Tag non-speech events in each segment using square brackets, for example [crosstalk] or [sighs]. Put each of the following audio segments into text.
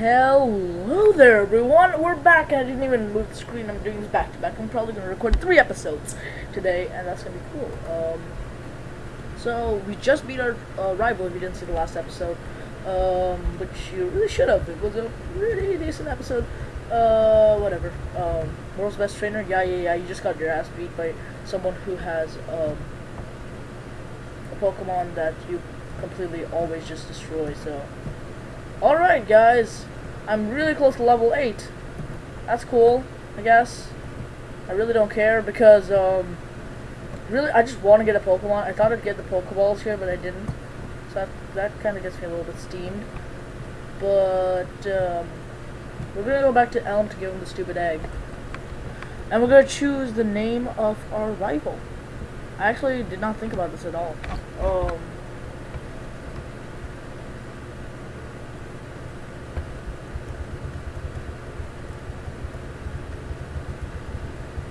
Hello there, everyone. We're back. I didn't even move the screen. I'm doing this back to back. I'm probably going to record three episodes today, and that's going to be cool. Um, so, we just beat our uh, rival if you didn't see the last episode, um, which you really should have. It was a really decent episode. Uh, whatever. Um, world's best trainer? Yeah, yeah, yeah. You just got your ass beat by someone who has um, a Pokemon that you completely always just destroy, so. Alright, guys. I'm really close to level 8. That's cool, I guess. I really don't care because, um, really, I just want to get a Pokemon. I thought I'd get the Pokeballs here, but I didn't. So that, that kind of gets me a little bit steamed. But, um, we're going to go back to Elm to give him the stupid egg. And we're going to choose the name of our rival. I actually did not think about this at all. Um,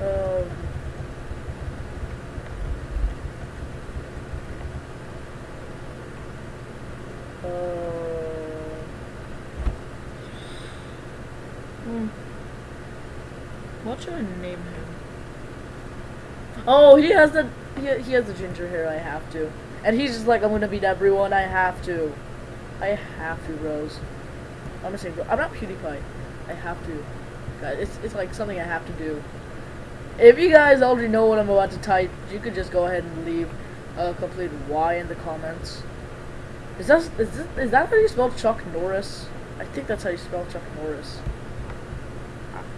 um, uh, hmm. What should name him? Oh, he has the he, he has the ginger hair. I have to, and he's just like I'm gonna beat everyone. I have to, I have to, Rose. I'm gonna say I'm not PewDiePie. I have to. Guys, it's it's like something I have to do. If you guys already know what I'm about to type, you could just go ahead and leave a complete Y in the comments. Is that is this, is that how you spell Chuck Norris? I think that's how you spell Chuck Norris.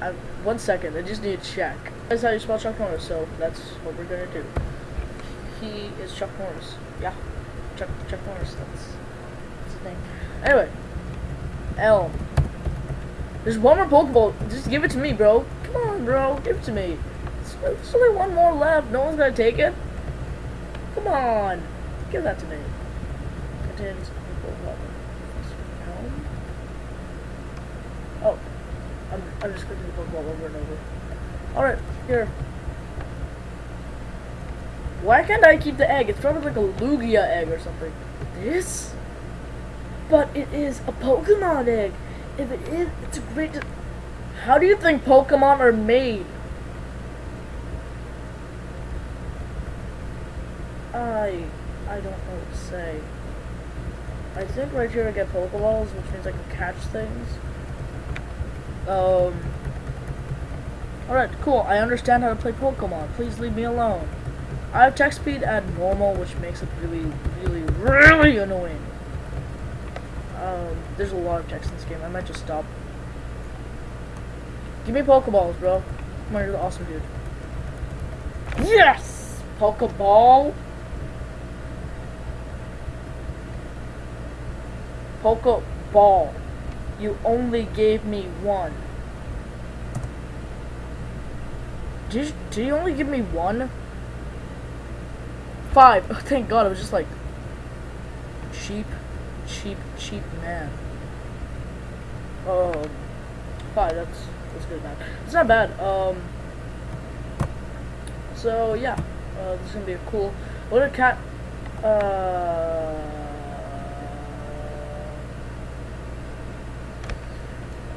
I, one second, I just need to check. That's how you spell Chuck Norris, so that's what we're gonna do. He is Chuck Norris. Yeah, Chuck Chuck Norris. That's, that's the name. Anyway, L. There's one more Pokeball. Just give it to me, bro. Come on, bro. Give it to me. There's only one more left. No one's gonna take it. Come on. Give that to me. Contains Elm. Oh. I'm, just clicking the Pokeball over and over. Alright, here. Why can't I keep the egg? It's probably like a Lugia egg or something. This? But it is a Pokemon egg. If it is, it's a great... How do you think Pokemon are made? I... I don't know what to say. I think right here I get Pokeballs, which means I can catch things. Um... Alright, cool. I understand how to play Pokemon. Please leave me alone. I have text speed at normal, which makes it really, really, really annoying. Um, there's a lot of text in this game. I might just stop. Give me Pokeballs, bro. Come on, you're the awesome dude. Yes! Pokeball. Pokeball. You only gave me one. Did you, did you only give me one? Five. Oh, thank God. I was just like cheap, cheap, cheap man. Um, five. That's that's good, man. It's not bad. Um. So yeah, uh, this is gonna be a cool. What a cat. Uh.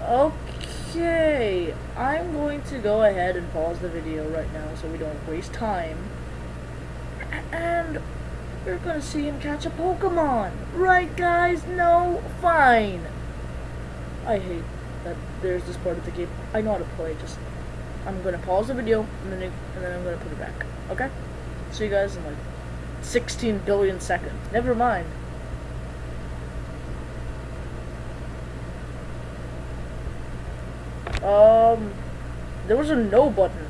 Okay, I'm going to go ahead and pause the video right now so we don't waste time. And we're gonna see him catch a Pokemon. Right, guys? No? Fine. I hate that there's this part of the game. I know how to play, just... I'm gonna pause the video, and then, and then I'm gonna put it back. Okay? See you guys in like 16 billion seconds. Never mind. Um, there was a no button.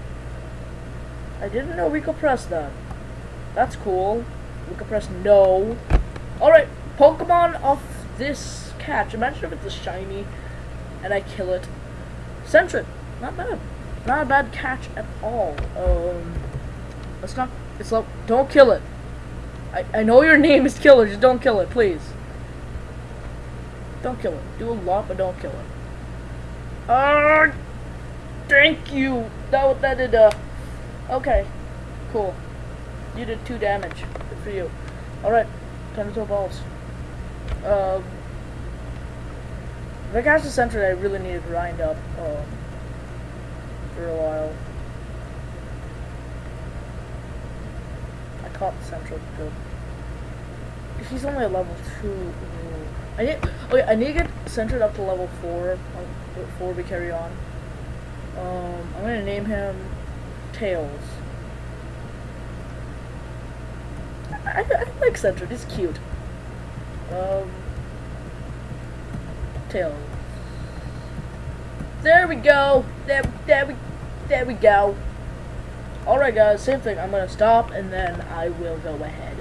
I didn't know we could press that. That's cool. We could press no. Alright, Pokemon off this catch. Imagine if it's a shiny and I kill it. Sentret. Not bad. Not a bad catch at all. Um, let's not, it's like, don't kill it. I, I know your [laughs] name is Killer, just don't kill it, please. Don't kill it. Do a lot, but don't kill it. Uh, thank you. That that did. Uh, okay, cool. You did two damage. Good for you. All right, time to throw balls. If I catch the Sentret, I really need to grind up um, for a while. I caught the Sentret, good. He's only a level 2. I need, okay, I need to get Sentret up to level 4 um, before we carry on. Um, I'm gonna name him Tails. I, I like Sentret, he's cute. Um, Tails. There we go. There, there we, there we go. Alright guys, same thing. I'm gonna stop and then I will go ahead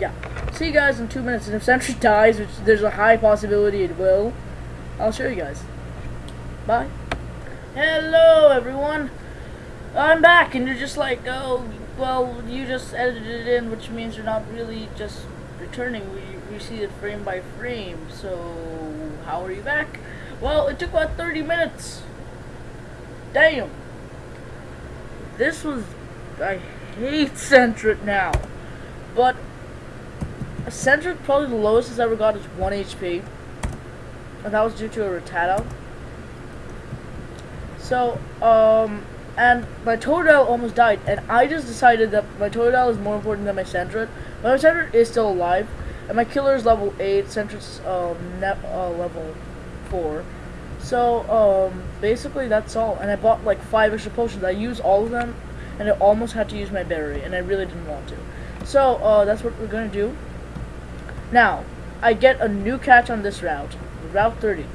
yeah. See you guys in two minutes. And if Sentret dies, which there's a high possibility it will, I'll show you guys. Bye. Hello everyone. I'm back and you're just like, oh, well, you just edited it in, which means you're not really just returning. We, we see it frame by frame. So, how are you back? Well, it took about 30 minutes. Damn. This was... I hate Sentret now. But... Sentret probably the lowest it's ever got is 1 HP. And that was due to a Rattata. So, um... And my Totodile almost died, and I just decided that my Totodile is more important than my Sentret. My Sentret is still alive, and my Killer is level 8, Sentret's um, uh, level 4. So, um, basically that's all. And I bought like 5 extra potions. I used all of them, and I almost had to use my battery, and I really didn't want to. So, uh, that's what we're to do. Now, I get a new catch on this route, Route 30.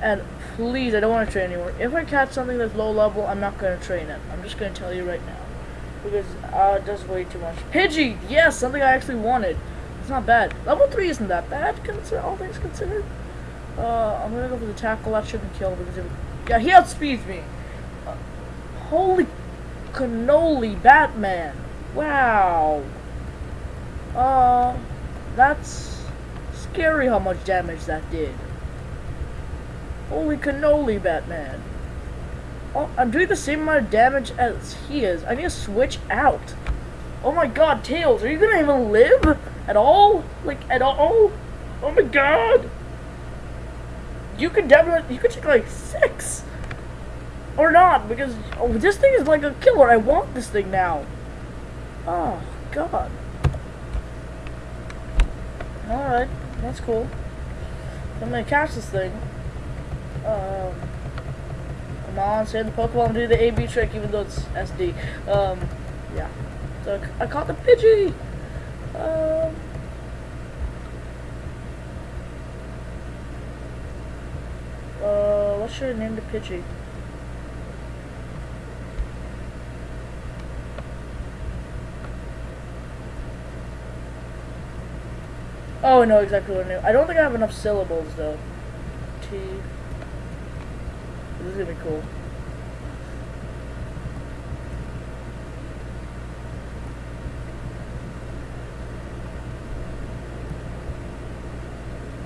And please, I don't want to train anymore. If I catch something that's low level, I'm not going to train it. I'm just going to tell you right now. Because uh, it does way too much. Pidgey! Yes, something I actually wanted. It's not bad. Level 3 isn't that bad, consider all things considered. Uh, I'm going to go for the tackle. That shouldn't kill because it, yeah, he outspeeds me. Uh, holy cannoli, Batman. Wow. Uh, that's scary how much damage that did. Holy cannoli, Batman. Oh, I'm doing the same amount of damage as he is. I need to switch out. Oh my god, Tails, are you gonna even live? At all? Like, at all? Oh my god! You could definitely, you could take like six! Or not, because oh, this thing is like a killer. I want this thing now. Oh, god. Alright, that's cool. I'm gonna catch this thing. Um, come on, save the and do the AB trick, even though it's SD. Um, yeah. So I caught the Pidgey! Um, uh, what should I name the Pidgey? Oh, I know exactly what I name. I don't think I have enough syllables, though. T... This is gonna be cool.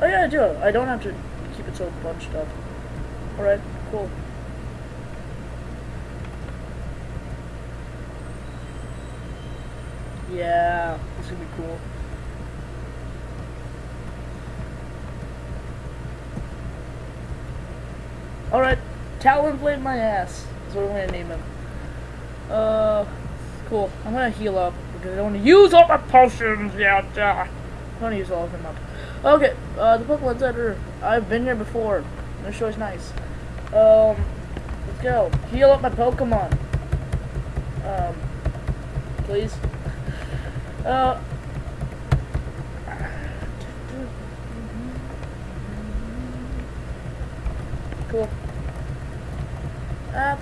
Oh yeah, I do. I don't have to keep it so bunched up. Alright, cool. Yeah, this is gonna be cool. Alright, Talonflame my ass. That's what I'm gonna name him. Uh, cool. I'm gonna heal up because I don't want to use all my potions yet. Uh, I don't want to use all of them up. Okay, uh, the Pokemon Center. I've been here before. This show is nice. Um, let's go. Heal up my Pokemon. Um, please. Uh,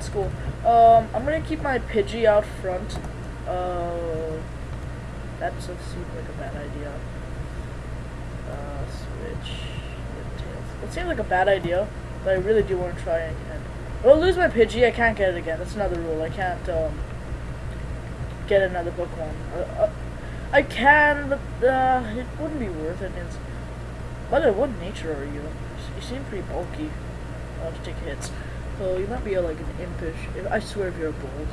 That's cool. Um, I'm gonna keep my Pidgey out front. Uh, that seems like a bad idea. Uh, switch. It seems like a bad idea, but I really do want to try it again. I lose my Pidgey, I can't get it again. That's another rule. I can't, um, get another Pokemon. Uh, uh, I can, but, uh, it wouldn't be worth it. It's, way, what nature are you? You seem pretty bulky uh, to take hits. So you might be like an impish. I swear if you're bold.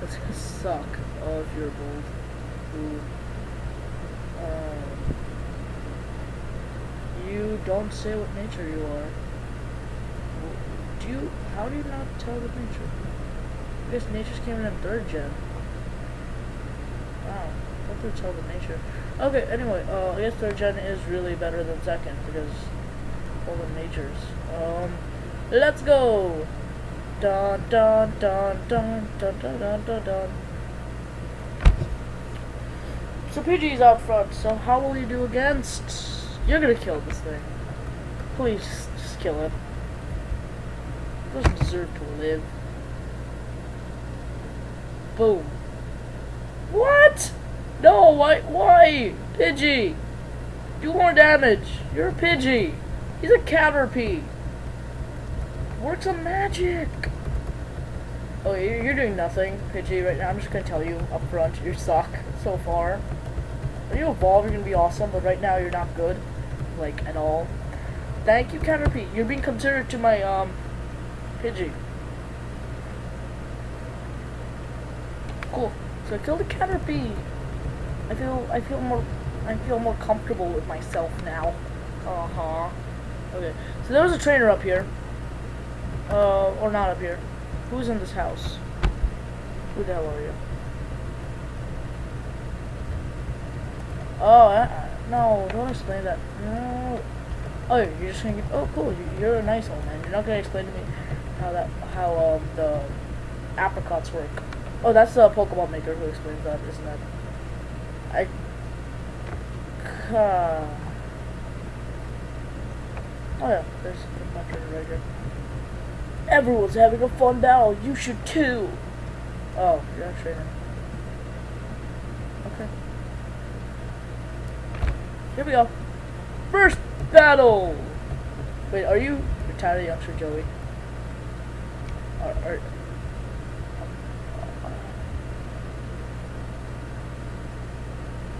That's gonna suck. Oh, if you're bold. Ooh. Um, You don't say what nature you are. Do you, how do you not tell the nature? I guess nature's came in third gen. Wow, what did tell the nature? Okay, anyway, uh, I guess third gen is really better than second because all the natures. Um, let's go! Dun dun dun dun dun dun dun dun dun. So Pidgey's out front, so how will you do against? You're gonna kill this thing. Please, just, kill it. It doesn't deserve to live. Boom. What? No, why? Why? Pidgey! Do more damage! You're a Pidgey! He's a Caterpie! Works on magic! Oh, you're, doing nothing, Pidgey, right now. I'm just gonna tell you up front, you suck so far. When you evolve, you're gonna be awesome, but right now you're not good. Like, at all. Thank you, Caterpie. You're being considered to my, um, Pidgey. Cool. So I killed a Caterpie. I feel I feel more I feel more comfortable with myself now. Uh huh. Okay. So there was a trainer up here. Uh, or not up here. Who's in this house? Who the hell are you? Oh, uh, no! Don't explain that. No. Oh, you're just gonna. Get, oh, cool. You're a nice old man. You're not gonna explain to me how that how um the Apricorns work. Oh, that's the Pokemon Maker who explains that, isn't it? I. Uh, oh yeah, there's my trainer right here. Everyone's having a fun battle. You should too. Oh, you're a trainer. Okay. Here we go. First battle. Wait, are you retired youngster Joey? Are, are,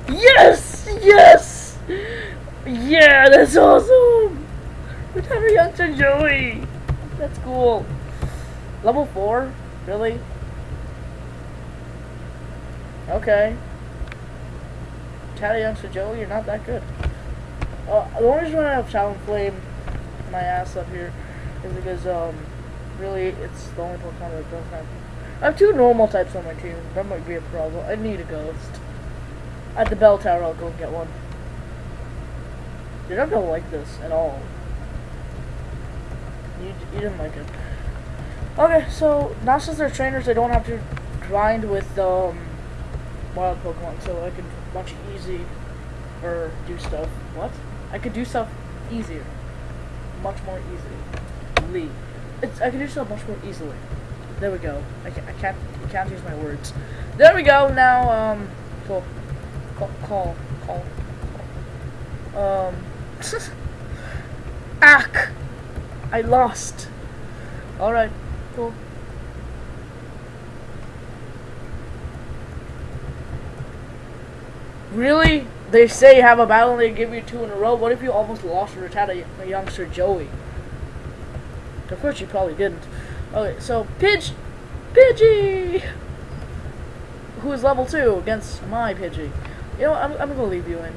Yes! Yes! Yeah, that's awesome! Retired youngster Joey! That's cool. Level 4? Really? Okay. Retired youngster Joey, you're not that good. Uh, the only reason I have Talonflame my ass up here is because, um, really, it's the only Pokemon that doesn't have... I have two normal types on my team. That might be a problem. I need a ghost. At the bell tower, I'll go and get one. You're not gonna like this at all. You, you didn't like it. Okay, so now since they're trainers, I don't have to grind with um, wild Pokemon, so I can much easy or do stuff. What? I could do stuff easier, much more easily. It's I can do stuff much more easily. There we go. I can't I can't I can't use my words. There we go. Now um, cool. Call call call. call. Um. [laughs] Ack! I lost. Alright, cool. Really? They say you have a battle and they give you two in a row. What if you almost lost or retired a, a youngster Joey? Of course you probably didn't. Okay, so Pidge Pidgey who is level 2 against my Pidgey. You know, I'm, I'm gonna leave you in.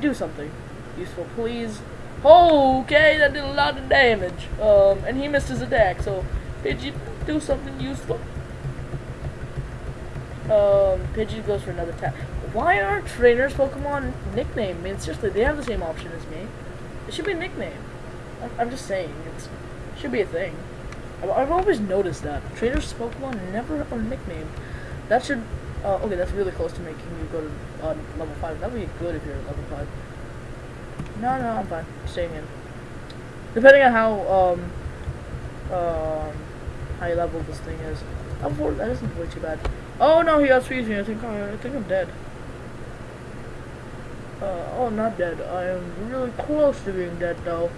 Do something useful, please. Okay, that did a lot of damage. Um, and he missed his attack, so Pidgey, do something useful. Um, Pidgey goes for another attack. Why aren't trainers Pokemon nickname? I mean, seriously, they have the same option as me. It should be a nickname. I'm, just saying, it should be a thing. I've, I've always noticed that. Trainers Pokemon never are nicknamed. That should, uh, okay, that's really close to making you go to uh, level 5. That would be good if you're at level 5. No, no, I'm fine. Staying in. Depending on how, um, um, high level this thing is. I'm four, that isn't way too bad. Oh no, he got squeezed me. I think I, I think I'm dead. Uh, oh, not dead. I am really close to being dead though.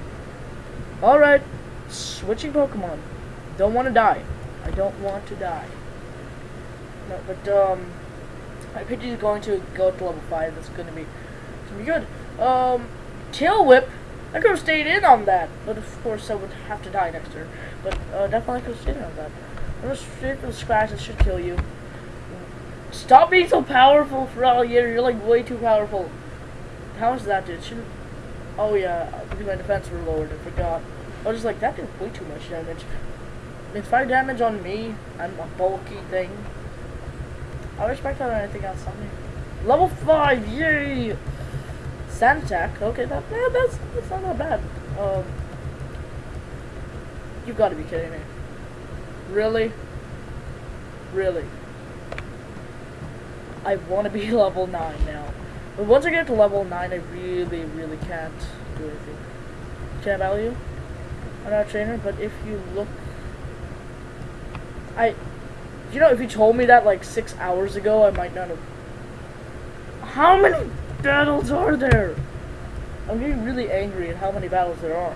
Alright, switching Pokemon. Don't want to die. I don't want to die. No, but, um, my Pidgey is going to go to level 5. That's going to be, gonna be good. Um, Tail Whip. I could have stayed in on that, but of course I would have to die next turn. But uh, definitely could have stayed in on that. I'm just from scratch. It should kill you. Stop being so powerful for all year. You're like way too powerful. How is that, dude? Shouldn't. Oh yeah, because my defense were lowered. I forgot. I was just like, that did way too much damage. It's fire damage on me. I'm a bulky thing. I respect that anything else on me. Level five, yay! Sand attack. Okay, that yeah, that's that's not that bad. Um, you've got to be kidding me. Really? Really? I want to be [laughs] level 9 now. But once I get to level 9, I really, really can't do anything. Can I battle you? I'm not a trainer, but if you look... I... You know, if you told me that like six hours ago, I might not have... How many battles are there? I'm getting really angry at how many battles there are.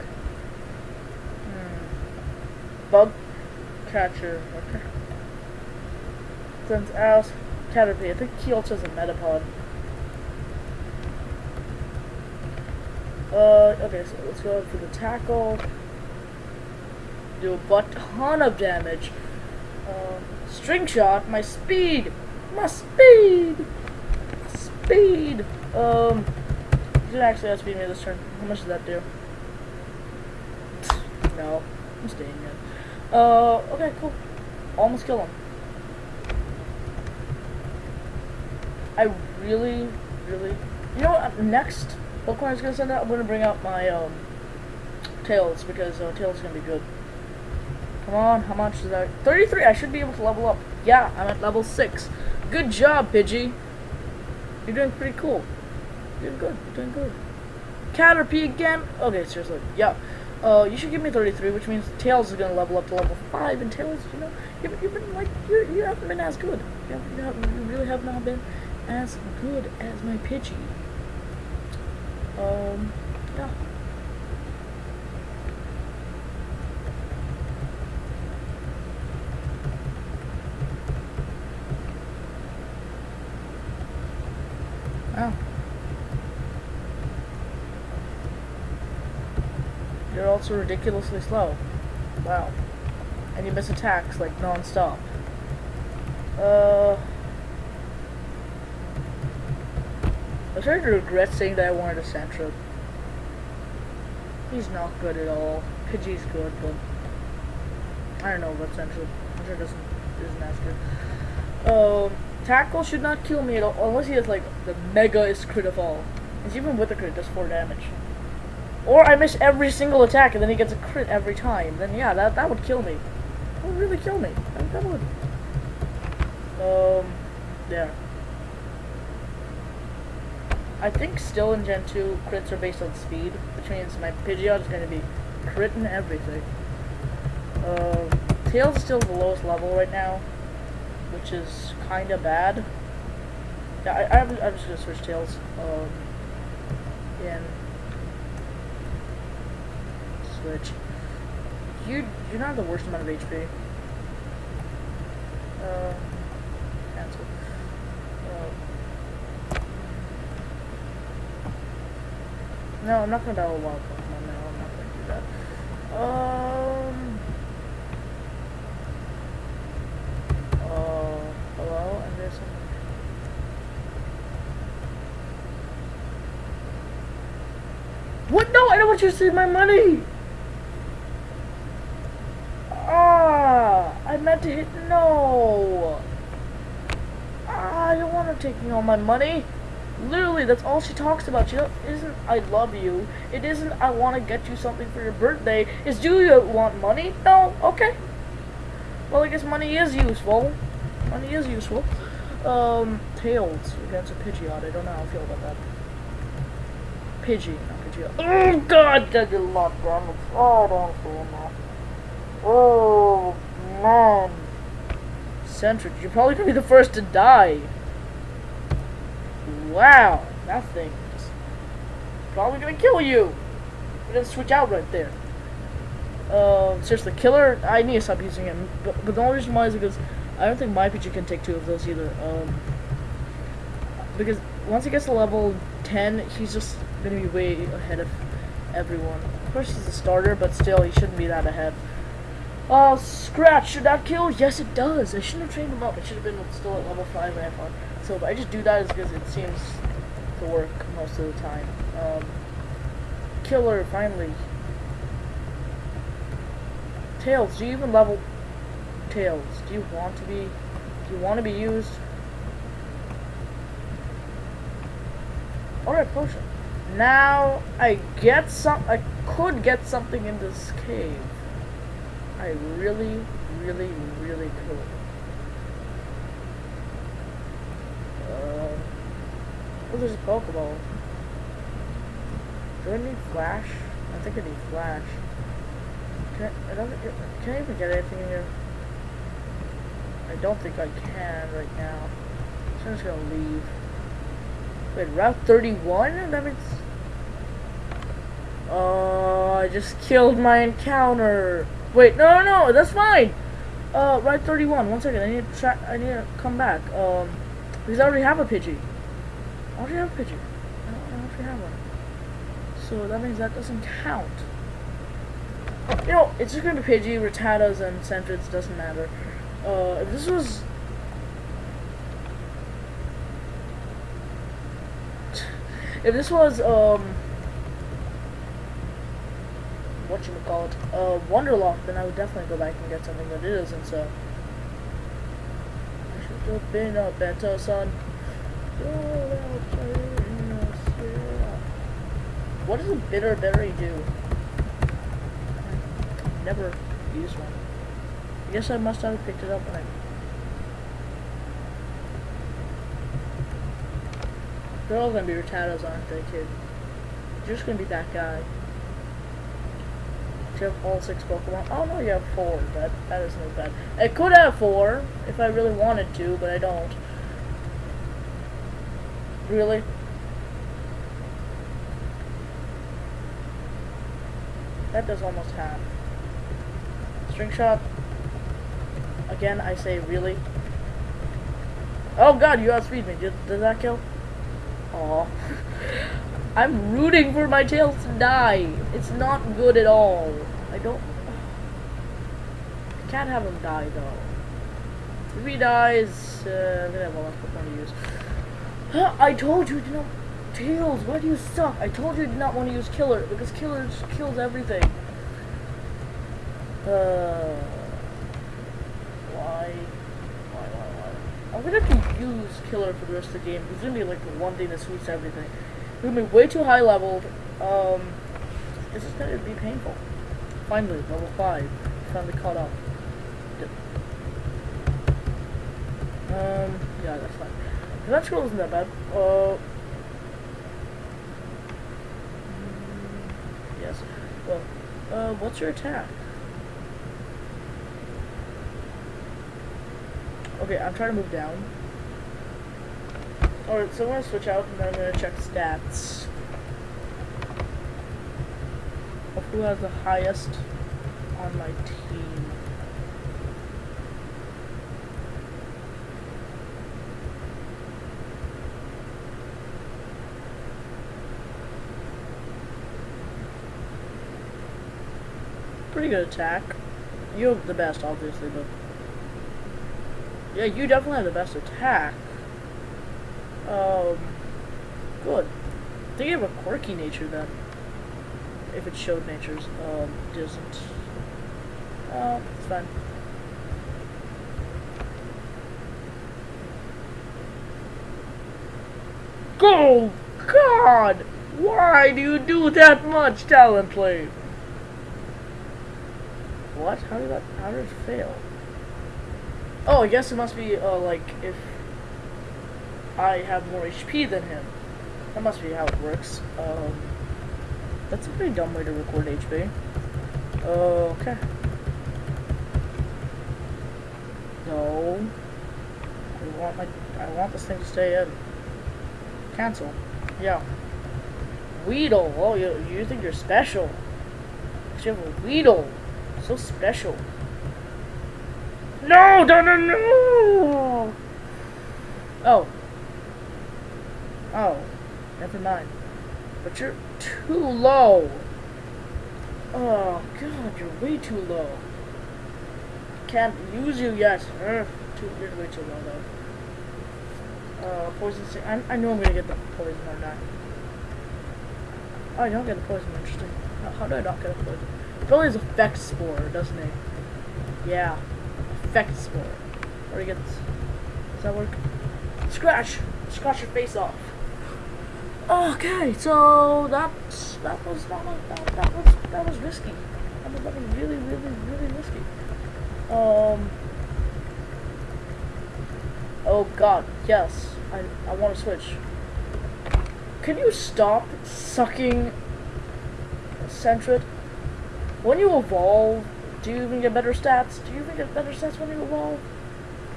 Hmm. Bug catcher. Okay. Sends out Caterpie. I think he also has a Metapod. Uh, okay, so let's go for the tackle. Do a butt ton of damage. Um, string shot, my speed! My speed! Speed! Um, you didn't actually outspeed me this turn. How much does that do? No, I'm staying in. Uh, okay, cool. Almost kill him. I really, really... You know what? Next Pokemon is going to send out, I'm going to bring out my, um, Tails, because uh, Tails is going to be good. Come on, how much is that? 33, I should be able to level up. Yeah, I'm at level 6. Good job, Pidgey. You're doing pretty cool. You're doing good, you're doing good. Caterpie again? Okay, seriously, yeah. Uh, you should give me 33, which means Tails is gonna level up to level 5, and Tails, you know, you've, you've been, like, you're, you haven't been as good. You, have, you, have, you really have not been as good as my Pidgey. Um, yeah. Oh. Also ridiculously slow. Wow. And you miss attacks, like, non-stop. Uh... I'm to regret saying that I wanted a Sandshrew. He's not good at all. Pidgey's good, but... I don't know about sure it doesn't, isn't as good. Um... Tackle should not kill me at all, unless he has like the mega is crit of all. Because even with a crit, does 4 damage. Or I miss every single attack and then he gets a crit every time. Then yeah, that, that would kill me. That would really kill me. That, that would. Um, yeah. I think still in Gen 2, crits are based on speed, which means my Pidgeot is going to be critting everything. Um, Tails is still the lowest level right now, which is kind of bad. Yeah, I, I'm just gonna switch tails. Um, and switch. You you're not the worst amount of HP. Uh, cancel. Uh, no, I'm not gonna battle a wild Pokemon now. I'm not gonna do that. Um. Uh, hello, some. What? No, I don't want you to see my money. Ah, I meant to hit no. Ah, I don't want her taking all my money. Literally, that's all she talks about. She isn't I love you. It isn't I want to get you something for your birthday. Is do you want money? No. Okay. Well, I guess money is useful. Money is useful. Um, Tails against a Pidgeot. I don't know how I feel about that. Pidgey, not Pidgeot. Oh, God, that did a lot of damage. Oh, don't feel. Oh, man. Sentret, you're probably gonna be the first to die. Wow, that thing is probably gonna kill you. We're gonna switch out right there. Um, seriously, killer. I need to stop using him, but, but the only reason why is because I don't think my Pidgey can take two of those either. Um, because once he gets to level 10, he's just gonna be way ahead of everyone. Of course, he's a starter, but still, he shouldn't be that ahead. Oh, Scratch, should that kill? Yes, it does. I shouldn't have trained him up. It should have been still at level 5 and I thought. So, I just do that because it seems to work most of the time. Um, killer, finally. Tails, do you even level Tails? Do you want to be do you want to be used? Alright, potion. Now I get some I could get something in this cave. I really, really, really could. Uh, oh, there's a Pokeball. Do I need Flash? I think I need Flash. Can I, I don't, think, can I even get anything in here? I don't think I can right now. So I'm just gonna leave. Wait, Route 31? That means... Oh, I just killed my encounter. Wait, no, no, no, that's fine. Uh, Route 31. One second, I need to I need to come back. Um, because I already have a Pidgey. I already have a Pidgey. I already have one. So that means that doesn't count. You know, it's just gonna be Pidgey, Rattatas, and Sentrets, doesn't matter. Uh, if this was... [laughs] If this was, um... Whatchamacallit, uh, Wonderlocke, then I would definitely go back and get something that it isn't, so... I should have been a better son. What does a bitter berry do? Never used one. I guess I must have picked it up when I... They're all gonna be Rattatas, aren't they, kid? You're just gonna be that guy. Do you have all six Pokemon? Oh no, you have four. That that isn't bad. I could have four if I really wanted to, but I don't. Really? That does almost half. String shot. Again, I say really. Oh god, you outspeed me. Did, did that kill? Oh. [laughs] I'm rooting for my tails to die. It's not good at all. I don't... [sighs] I can't have him die, though. If he dies, uh, I'm gonna have a lot of use. I told you to not... Tails, why do you suck? I told you did not want to use Killer, because Killer kills everything. Uh... Why? Why, why, why? I'm gonna have to use Killer for the rest of the game. It's gonna be like the one thing that sweeps everything. It's gonna be way too high leveled. Um... This is gonna be painful. Finally, level 5. Finally caught up. Um, yeah, that's fine. That scroll isn't that bad. Uh, yes. Well, uh, what's your attack? Okay, I'm trying to move down. Alright, so I'm gonna switch out and then I'm gonna check stats. Of who has the highest on my team. Pretty good attack. You have the best, obviously, but... Yeah, you definitely have the best attack. Um, good. I think you have a quirky nature, then. If it showed natures. Um, doesn't. Oh, it's fine. Go! God! Why do you do that much, Talonflame? What? How did that? How did it fail? Oh, I guess it must be uh, like if I have more HP than him. That must be how it works. Um, that's a pretty dumb way to record HP. Okay. No. I want my. I want this thing to stay in. Cancel. Yeah. Weedle. Oh, you you think you're special? You have a Weedle. So special. No, no, no, no! Oh. Oh. Never mind. But you're too low. Oh, God, you're way too low. Can't use you yet. Ugh, too, you're way too low, though. Uh, poison I, I know I'm gonna get the poison or not. Oh, I don't get the poison. Interesting. How, how do I not get a poison? It has effect spore, doesn't it? Yeah. Effect spore. Where do you get this? Does that work? Scratch! Scratch your face off. Okay, so that's that was that was that, that was that was risky. That was, that was really really really risky. Um. Oh God, yes. I I want to switch. Can you stop sucking Sentret? When you evolve, do you even get better stats? Do you even get better stats when you evolve?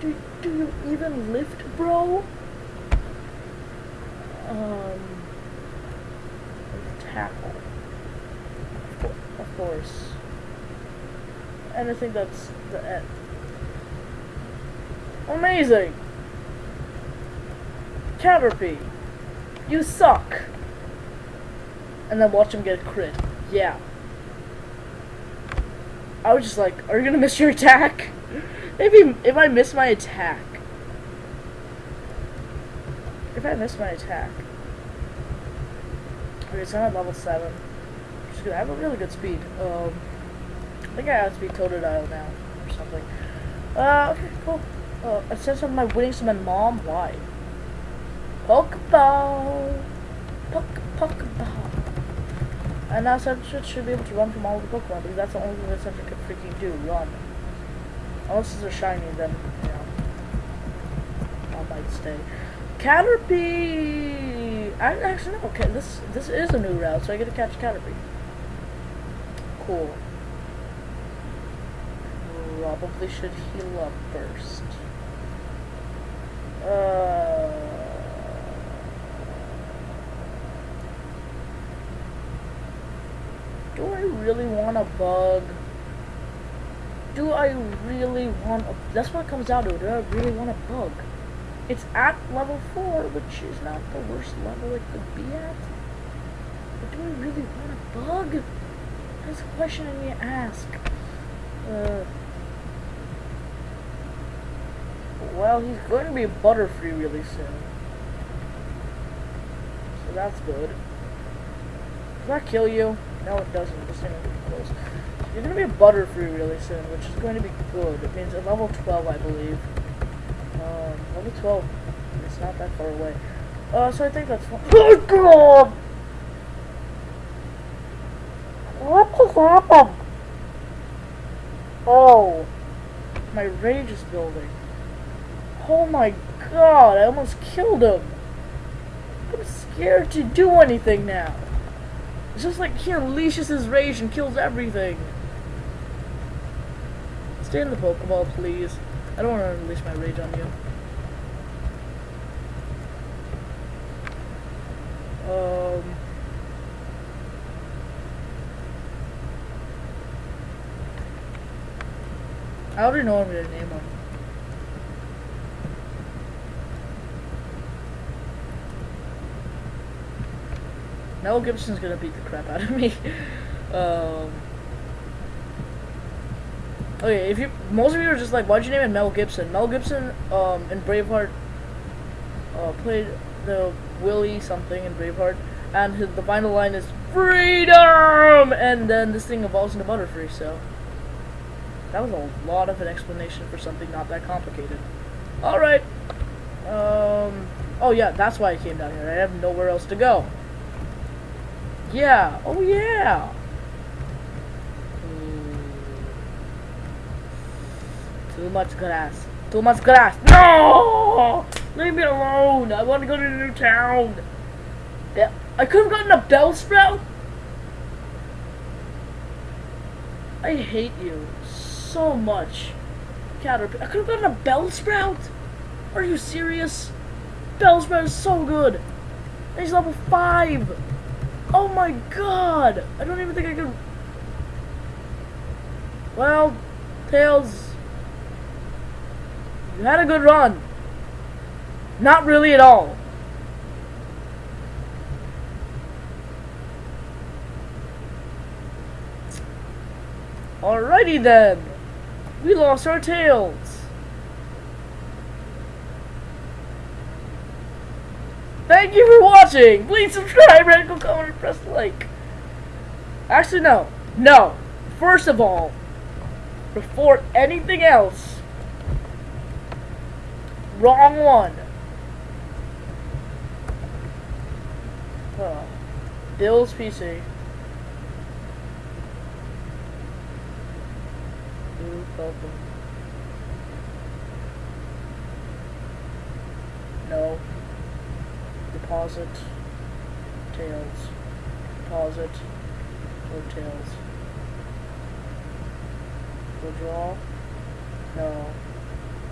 Do do you even lift, bro? Um, tackle. Of course. Anything that's the end. Amazing! Caterpie, you suck! And then watch him get crit. Yeah. I was just like, are you gonna miss your attack? Maybe if I miss my attack. If I miss my attack. Okay, so I'm at level 7. Which is good. I have a really good speed. Um, I think I have speed Totodile now, or something. Uh, okay, cool. Uh, it says my winning summon mom. Why? Pokeball! Poke, Pokeball! And now Sentret should be able to run from all the Pokemon, because that's the only thing that Sentret can freaking do, run. Unless it's a shiny, then, you know, I might stay. Caterpie! I actually know, okay, this this is a new route, so I get to catch Caterpie. Cool. Probably should heal up first. Uh, do I really want a bug? Do I really want a... That's what it comes down to. Do I really want a bug? It's at level 4, which is not the worst level it could be at. But do I really want a bug? That's a question I need to ask. Uh, well, he's going to be Butterfree really soon. So that's good. Does that kill you? No, it doesn't. This thing close. You're going to be a Butterfree really soon, which is going to be good. It means at level 12, I believe. Um, level 12. It's not that far away. Uh, so I think that's fine. Oh, God! What just happened? Oh. My rage is building. Oh my god, I almost killed him. I'm scared to do anything now. It's just like he unleashes his rage and kills everything. Stay in the Pokeball, please. I don't want to unleash my rage on you. Um... I already know what I'm gonna name him. Mel Gibson's gonna beat the crap out of me. um, okay, if you most of you are just like, why'd you name it Mel Gibson? Mel Gibson um, in Braveheart uh, played the Willie something in Braveheart, and his, the final line is freedom, and then this thing evolves into Butterfree. So that was a lot of an explanation for something not that complicated. All right. Um. Oh yeah, that's why I came down here. I have nowhere else to go. Yeah. Oh, yeah. Hmm. Too much grass. Too much grass. No! Leave me alone. I want to go to the new town. Yeah. I could have gotten a Bellsprout. I hate you so much. Caterpie. I could have gotten a Bellsprout. Are you serious? Bellsprout is so good. He's level 5. Oh my god! I don't even think I can... Well, Tails... You had a good run. Not really at all. Alrighty then. We lost our tails. Thank you for watching. Please subscribe, and radical comment, and press like. Actually, no. No. First of all, before anything else, wrong one. Huh. Bill's PC. Ooh, welcome. No. Deposit. Tails. Deposit. Or tails. Withdraw. No.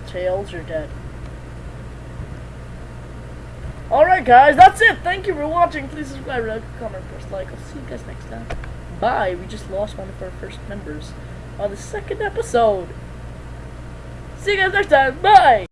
Tails, you're dead. Alright guys, that's it. Thank you for watching. Please subscribe, like, comment, press like. I'll see you guys next time. Bye. We just lost one of our first members on the second episode. See you guys next time. Bye.